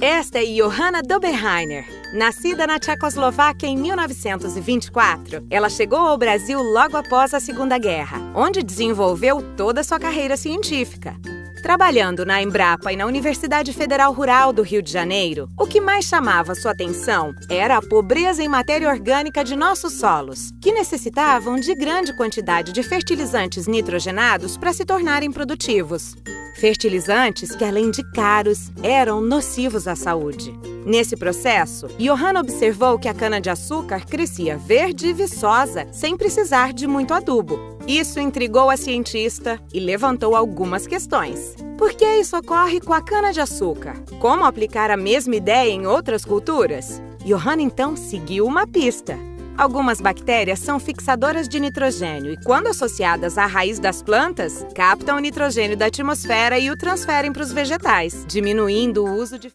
Esta é Johanna Doberheiner. Nascida na Tchecoslováquia em 1924, ela chegou ao Brasil logo após a Segunda Guerra, onde desenvolveu toda a sua carreira científica. Trabalhando na Embrapa e na Universidade Federal Rural do Rio de Janeiro, o que mais chamava sua atenção era a pobreza em matéria orgânica de nossos solos, que necessitavam de grande quantidade de fertilizantes nitrogenados para se tornarem produtivos. Fertilizantes que, além de caros, eram nocivos à saúde. Nesse processo, Johanna observou que a cana-de-açúcar crescia verde e viçosa sem precisar de muito adubo. Isso intrigou a cientista e levantou algumas questões. Por que isso ocorre com a cana-de-açúcar? Como aplicar a mesma ideia em outras culturas? Johanna então seguiu uma pista. Algumas bactérias são fixadoras de nitrogênio e, quando associadas à raiz das plantas, captam o nitrogênio da atmosfera e o transferem para os vegetais, diminuindo o uso de